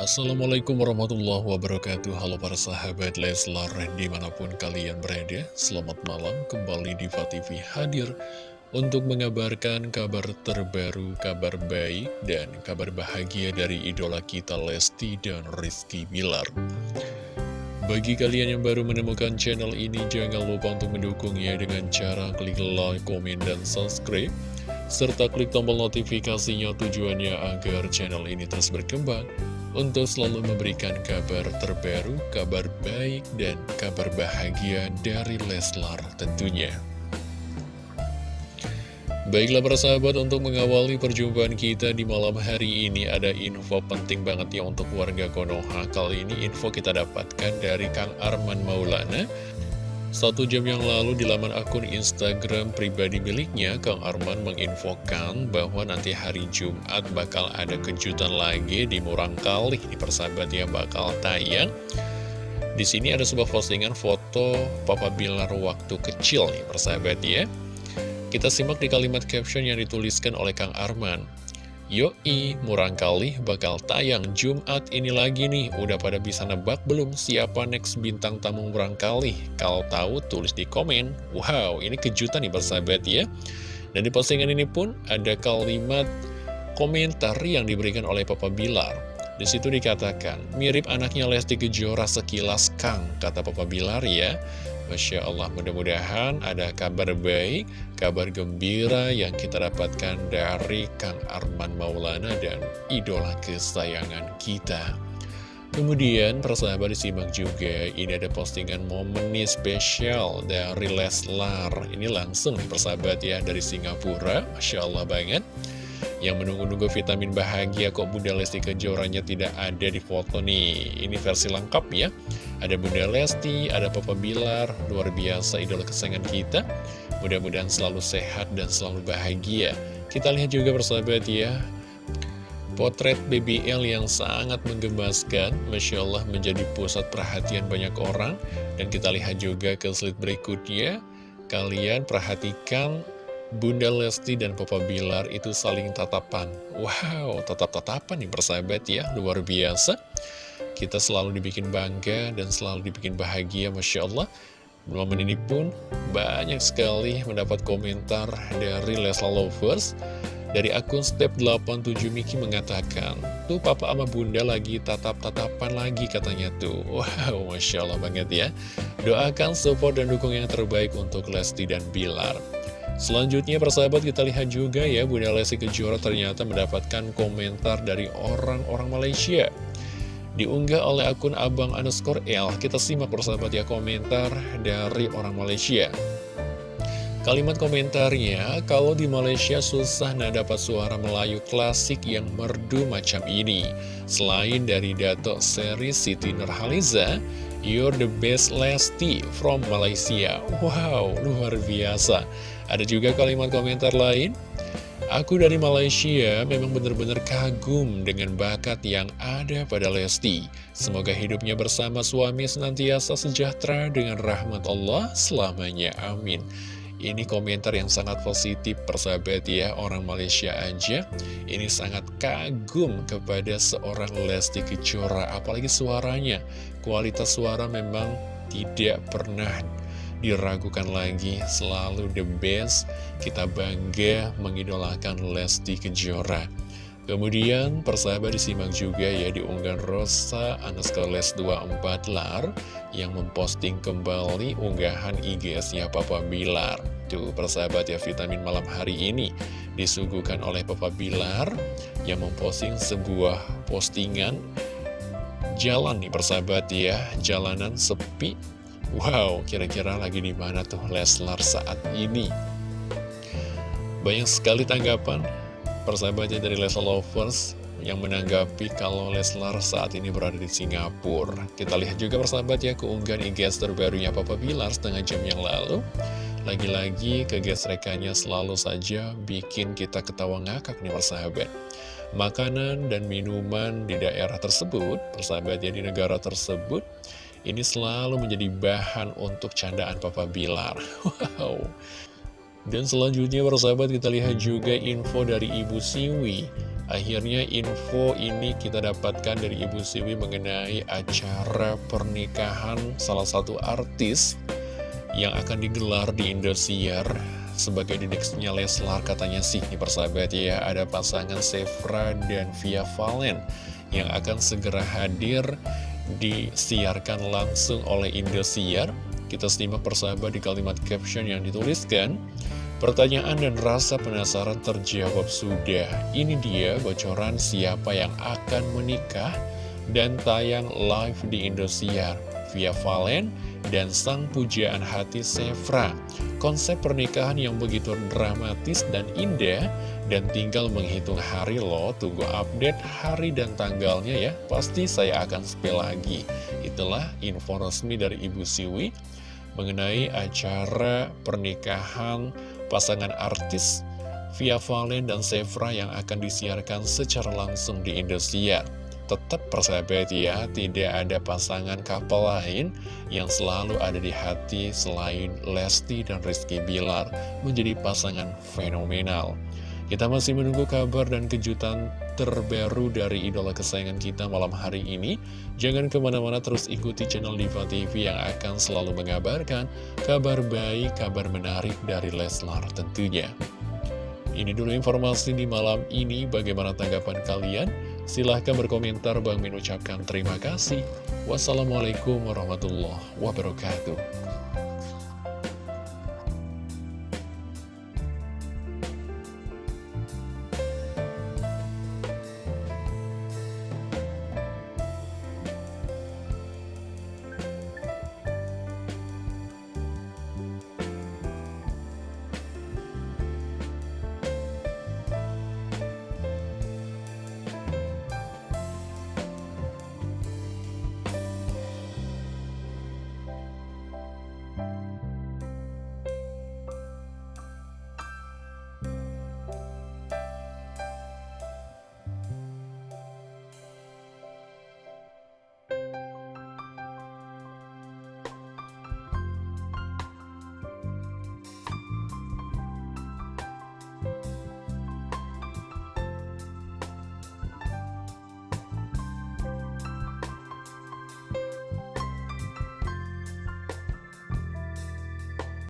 Assalamualaikum warahmatullahi wabarakatuh. Halo para sahabat Leslar di mana pun kalian berada Selamat malam. Kembali di TV hadir Untuk mengabarkan kabar terbaru, kabar baik dan kabar bahagia dari idola kita Lesti dan Rizky Bilar. Bagi kalian yang baru menemukan channel ini, jangan lupa untuk mendukungnya dengan cara klik like, komen, dan subscribe serta klik tombol notifikasinya tujuannya agar channel ini terus berkembang untuk selalu memberikan kabar terbaru, kabar baik, dan kabar bahagia dari Leslar tentunya. Baiklah para sahabat, untuk mengawali perjumpaan kita di malam hari ini ada info penting banget ya untuk warga Konoha. Kali ini info kita dapatkan dari Kang Arman Maulana satu jam yang lalu di laman akun Instagram pribadi miliknya, Kang Arman menginfokan bahwa nanti hari Jumat bakal ada kejutan lagi di Murang Kali. Di persahabat ya bakal tayang. Di sini ada sebuah postingan foto Papa Bilar waktu kecil nih persahabat ya. Kita simak di kalimat caption yang dituliskan oleh Kang Arman. Yoi, murang kali bakal tayang Jumat ini lagi nih. Udah pada bisa nebak belum siapa next bintang tamu murang kali? Kalau tahu tulis di komen. Wow, ini kejutan nih bersahabat ya. Dan di postingan ini pun ada kalimat komentar yang diberikan oleh Papa Bilar. Di situ dikatakan, mirip anaknya Lesti Kejora sekilas Kang, kata Papa Bilar ya. Masya Allah, mudah-mudahan ada kabar baik, kabar gembira yang kita dapatkan dari Kang Arman Maulana dan idola kesayangan kita. Kemudian persahabat disimak juga, ini ada postingan momen nih spesial dari Leslar. Ini langsung nih persahabat ya, dari Singapura, Masya Allah banget. Yang menunggu-nunggu vitamin bahagia kok Bunda Lesti Kejoranya tidak ada di foto nih. Ini versi lengkap ya. Ada Bunda Lesti, ada Papa Bilar, luar biasa idola kesayangan kita. Mudah-mudahan selalu sehat dan selalu bahagia. Kita lihat juga persahabat ya, potret BBL yang sangat menggemaskan, Masya Allah menjadi pusat perhatian banyak orang. Dan kita lihat juga ke slide berikutnya, kalian perhatikan Bunda Lesti dan Papa Bilar itu saling tatapan. Wow, tatap-tatapan nih persahabat ya, luar biasa. Kita selalu dibikin bangga dan selalu dibikin bahagia, Masya Allah. Momen ini pun banyak sekali mendapat komentar dari Lesla Lovers. Dari akun Step 87 Miki mengatakan, Tuh papa sama bunda lagi tatap-tatapan lagi katanya tuh. Wow, Masya Allah banget ya. Doakan support dan dukung yang terbaik untuk Lesti dan Bilar. Selanjutnya persahabat kita lihat juga ya Bunda Lesti Kejora ternyata mendapatkan komentar dari orang-orang Malaysia diunggah oleh akun abang underscore L. Kita simak persahabat ya komentar dari orang Malaysia. Kalimat komentarnya, kalau di Malaysia susah nah dapat suara Melayu klasik yang merdu macam ini. Selain dari Dato Seri Siti Nurhaliza, you're the best Lesti from Malaysia. Wow, luar biasa. Ada juga kalimat komentar lain, Aku dari Malaysia memang benar-benar kagum dengan bakat yang ada pada Lesti. Semoga hidupnya bersama suami senantiasa sejahtera dengan rahmat Allah selamanya. Amin. Ini komentar yang sangat positif persahabat ya Orang Malaysia aja Ini sangat kagum kepada seorang Lesti Kejora Apalagi suaranya Kualitas suara memang tidak pernah diragukan lagi, selalu the best. Kita bangga mengidolakan Lesti Kejora. Kemudian persahabat disimak juga ya di unggahan Rosa underscore les 24 lar yang memposting kembali unggahan IGS-nya Papa Bilar. Tuh persahabat ya vitamin malam hari ini disuguhkan oleh Papa Bilar yang memposting sebuah postingan jalan nih persahabat ya, jalanan sepi Wow, kira-kira lagi di mana tuh Leslar saat ini? Banyak sekali tanggapan persahabatnya dari Leslar Lovers yang menanggapi kalau Leslar saat ini berada di Singapura. Kita lihat juga persahabat ya keunggahan IGS terbarunya Papa Bilar setengah jam yang lalu. Lagi-lagi kegesrekannya selalu saja bikin kita ketawa ngakak nih persahabat. Makanan dan minuman di daerah tersebut, persahabatnya di negara tersebut, ini selalu menjadi bahan untuk candaan Papa Bilar. Wow. Dan selanjutnya persahabat kita lihat juga info dari Ibu Siwi. Akhirnya info ini kita dapatkan dari Ibu Siwi mengenai acara pernikahan salah satu artis yang akan digelar di Indosiar sebagai didiksnya Leslar katanya sih nih persahabat ya. Ada pasangan Sevra dan Via Valen yang akan segera hadir disiarkan langsung oleh Indosiar. Kita simak persahabat di kalimat caption yang dituliskan Pertanyaan dan rasa penasaran terjawab sudah. Ini dia bocoran siapa yang akan menikah dan tayang live di Indosiar via Valen dan sang pujaan hati Sevra. Konsep pernikahan yang begitu dramatis dan indah dan tinggal menghitung hari loh. Tunggu update hari dan tanggalnya ya. Pasti saya akan spill lagi. Itulah info resmi dari Ibu Siwi mengenai acara pernikahan pasangan artis Via Valen dan Sevra yang akan disiarkan secara langsung di Indosiar. Tetap persahabat ya, tidak ada pasangan couple lain yang selalu ada di hati selain Lesti dan Rizky Bilar menjadi pasangan fenomenal. Kita masih menunggu kabar dan kejutan terbaru dari idola kesayangan kita malam hari ini. Jangan ke mana-mana terus ikuti channel Diva TV yang akan selalu mengabarkan kabar baik, kabar menarik dari Leslar tentunya. Ini dulu informasi di malam ini, bagaimana tanggapan kalian? Silahkan berkomentar, Bang Min ucapkan terima kasih. Wassalamualaikum warahmatullahi wabarakatuh.